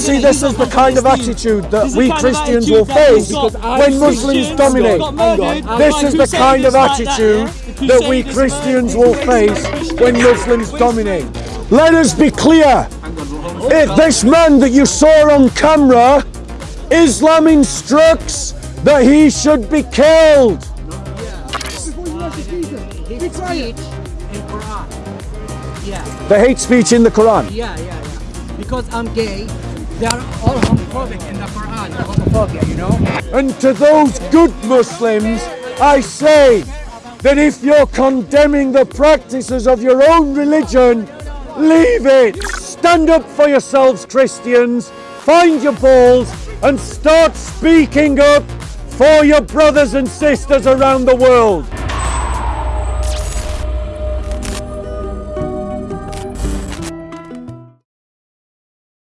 see, this is the kind of attitude that we Christians will face when Muslims dominate. This is the kind of attitude that we Christians will face when Muslims dominate. Let us be clear. If this man that you saw on camera, Islam instructs that he should be killed. Hate speech in Quran. Yeah, The hate speech in the Quran. yeah, yeah, yeah. Because I'm gay, they are all homophobic in the Quran. Homophobia, you know. And to those good Muslims, I say that if you're condemning the practices of your own religion, leave it. Stand up for yourselves, Christians. Find your balls and start speaking up for your brothers and sisters around the world.